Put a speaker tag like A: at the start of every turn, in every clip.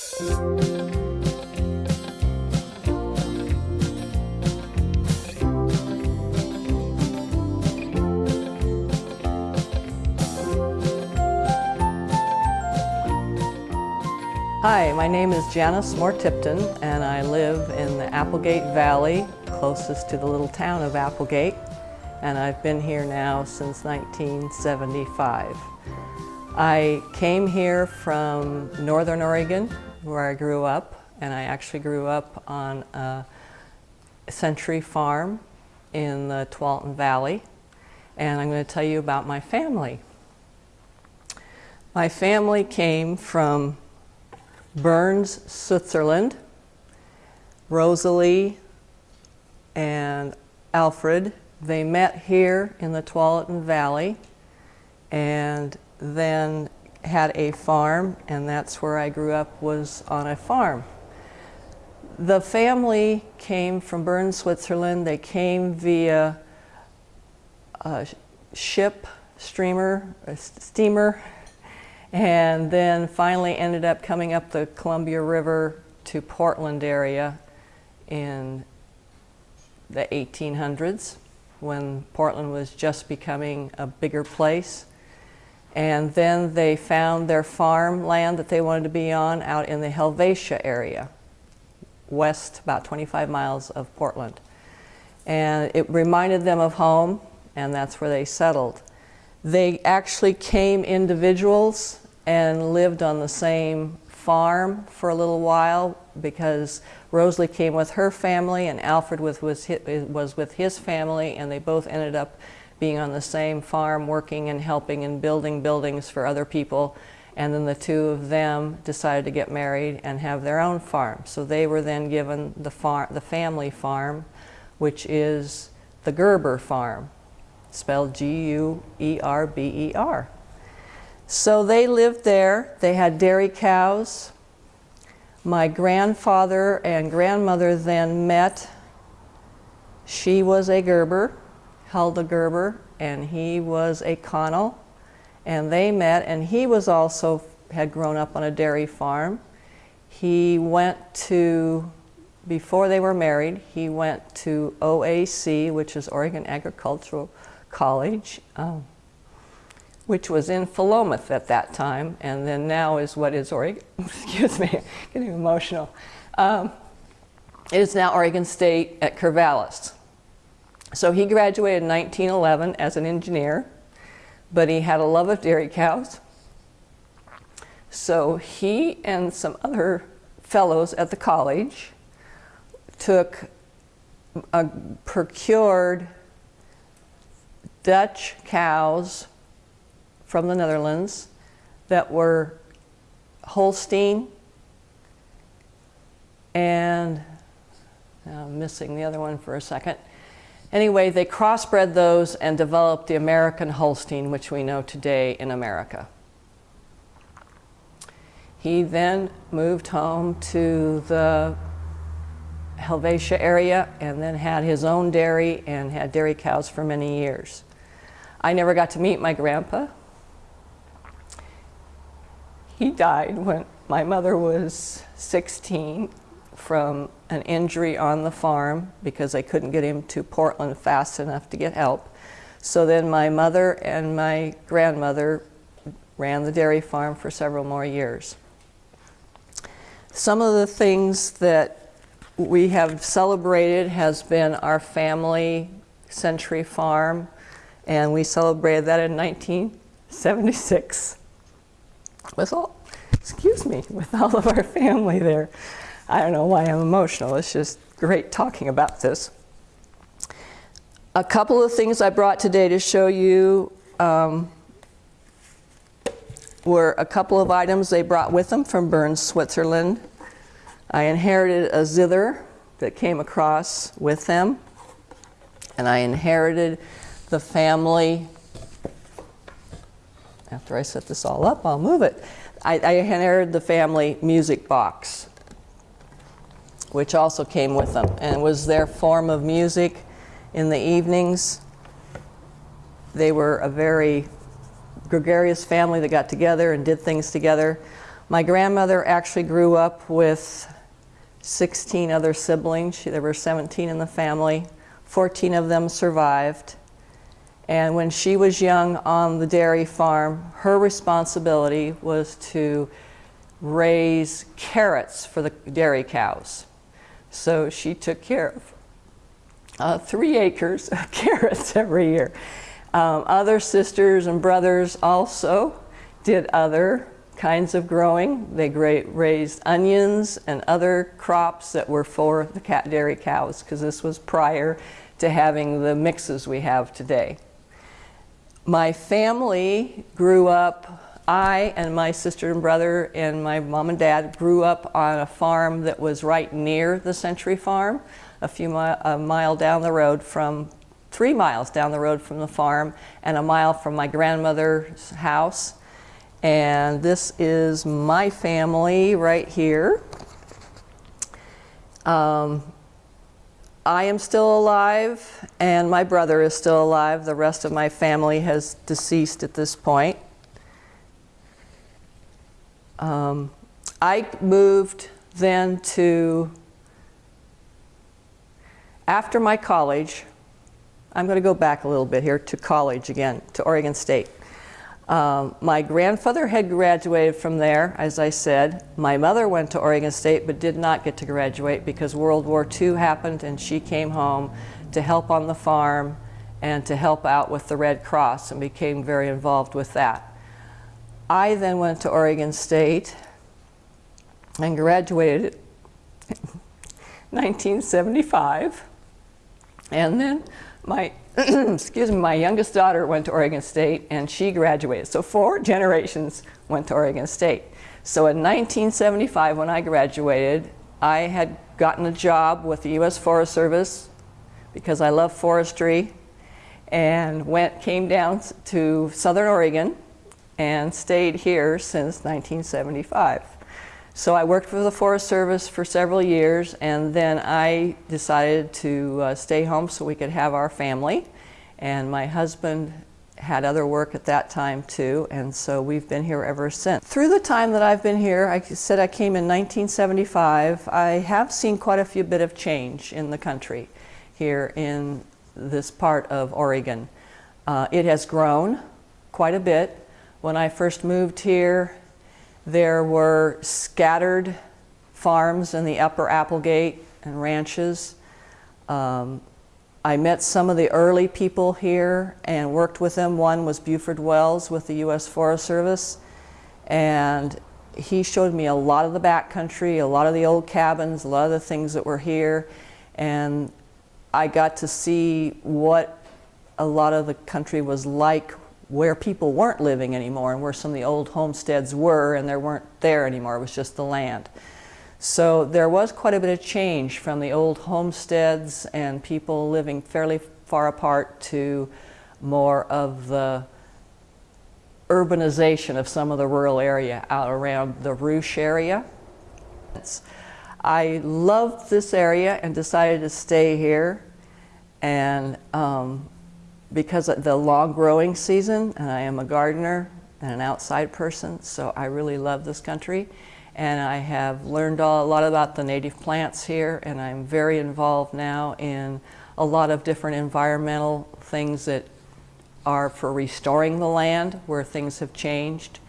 A: Hi, my name is Janice Moore Tipton and I live in the Applegate Valley, closest to the little town of Applegate. And I've been here now since 1975. I came here from Northern Oregon, where I grew up, and I actually grew up on a Century Farm in the Tualatin Valley. And I'm going to tell you about my family. My family came from Bern, Switzerland, Rosalie and Alfred. They met here in the Tualatin Valley and then had a farm and that's where I grew up was on a farm. The family came from Bern, Switzerland. They came via a ship, streamer, a steamer, and then finally ended up coming up the Columbia River to Portland area in the 1800s when Portland was just becoming a bigger place. And then they found their farm land that they wanted to be on out in the Helvetia area, west about 25 miles of Portland. And it reminded them of home, and that's where they settled. They actually came individuals and lived on the same farm for a little while because Rosalie came with her family and Alfred was, was, was with his family and they both ended up being on the same farm working and helping and building buildings for other people and then the two of them decided to get married and have their own farm. So they were then given the, farm, the family farm which is the Guerber farm spelled G-U-E-R-B-E-R. -E. So they lived there. They had dairy cows. My grandfather and grandmother then met. She was a Guerber, Hulda Guerber, and he was a Connell. And they met, and he was also, had grown up on a dairy farm. He went to, before they were married, he went to OAC, which is Oregon Agricultural College. Um, which was in Philomath at that time, and then now is what is Oregon, excuse me, getting emotional. Um, it is now Oregon State at Corvallis. So he graduated in 1911 as an engineer, but he had a love of dairy cows. So he and some other fellows at the college took a procured Dutch cows from the Netherlands that were Holstein and I'm missing the other one for a second. Anyway, they crossbred those and developed the American Holstein, which we know today in America. He then moved home to the Helvetia area and then had his own dairy and had dairy cows for many years. I never got to meet my grandpa he died when my mother was 16 from an injury on the farm because I couldn't get him to Portland fast enough to get help. So then my mother and my grandmother ran the dairy farm for several more years. Some of the things that we have celebrated has been our family century farm and we celebrated that in 1976 with all, excuse me, with all of our family there. I don't know why I'm emotional. It's just great talking about this. A couple of things I brought today to show you um, were a couple of items they brought with them from Bern, Switzerland. I inherited a zither that came across with them. And I inherited the family after I set this all up, I'll move it. I, I inherited the family music box, which also came with them and was their form of music in the evenings. They were a very gregarious family that got together and did things together. My grandmother actually grew up with 16 other siblings. She, there were 17 in the family. 14 of them survived. And when she was young on the dairy farm, her responsibility was to raise carrots for the dairy cows. So she took care of uh, three acres of carrots every year. Um, other sisters and brothers also did other kinds of growing. They raised onions and other crops that were for the cat dairy cows because this was prior to having the mixes we have today. My family grew up, I and my sister and brother and my mom and dad grew up on a farm that was right near the Century Farm, a few mi a mile down the road from, three miles down the road from the farm and a mile from my grandmother's house. And this is my family right here. Um, I am still alive and my brother is still alive. The rest of my family has deceased at this point. Um, I moved then to, after my college, I'm going to go back a little bit here to college again, to Oregon State. Um, my grandfather had graduated from there, as I said. My mother went to Oregon State but did not get to graduate because World War II happened and she came home to help on the farm and to help out with the Red Cross and became very involved with that. I then went to Oregon State and graduated in 1975 and then my excuse me, my youngest daughter went to Oregon State and she graduated. So four generations went to Oregon State. So in 1975 when I graduated, I had gotten a job with the U.S. Forest Service because I love forestry and went, came down to Southern Oregon and stayed here since 1975. So I worked for the Forest Service for several years and then I decided to uh, stay home so we could have our family. And my husband had other work at that time too, and so we've been here ever since. Through the time that I've been here, I said I came in 1975, I have seen quite a few bit of change in the country here in this part of Oregon. Uh, it has grown quite a bit. When I first moved here, there were scattered farms in the upper Applegate and ranches. Um, I met some of the early people here and worked with them. One was Buford Wells with the U.S. Forest Service. And he showed me a lot of the backcountry, a lot of the old cabins, a lot of the things that were here. And I got to see what a lot of the country was like where people weren't living anymore and where some of the old homesteads were and they weren't there anymore, it was just the land. So there was quite a bit of change from the old homesteads and people living fairly far apart to more of the urbanization of some of the rural area out around the Rogue area. I loved this area and decided to stay here and um, because of the long growing season, and I am a gardener and an outside person, so I really love this country. And I have learned a lot about the native plants here, and I'm very involved now in a lot of different environmental things that are for restoring the land where things have changed.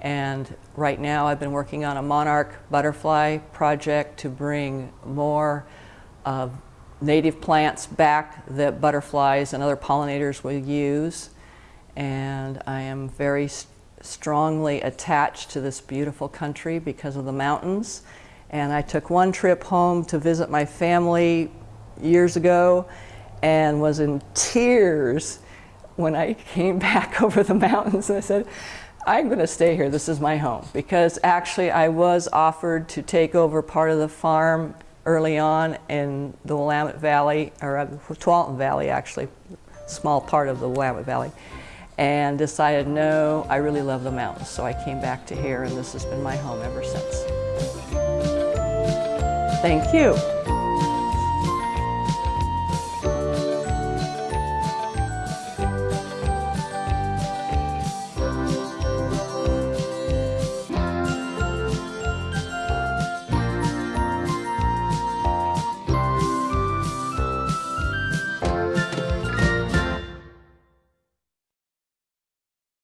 A: And right now I've been working on a monarch butterfly project to bring more of native plants back that butterflies and other pollinators will use. And I am very st strongly attached to this beautiful country because of the mountains. And I took one trip home to visit my family years ago and was in tears when I came back over the mountains and I said, I'm going to stay here. This is my home. Because actually I was offered to take over part of the farm early on in the Willamette Valley, or uh, Tualatin Valley actually, small part of the Willamette Valley, and decided no, I really love the mountains. So I came back to here and this has been my home ever since. Thank you.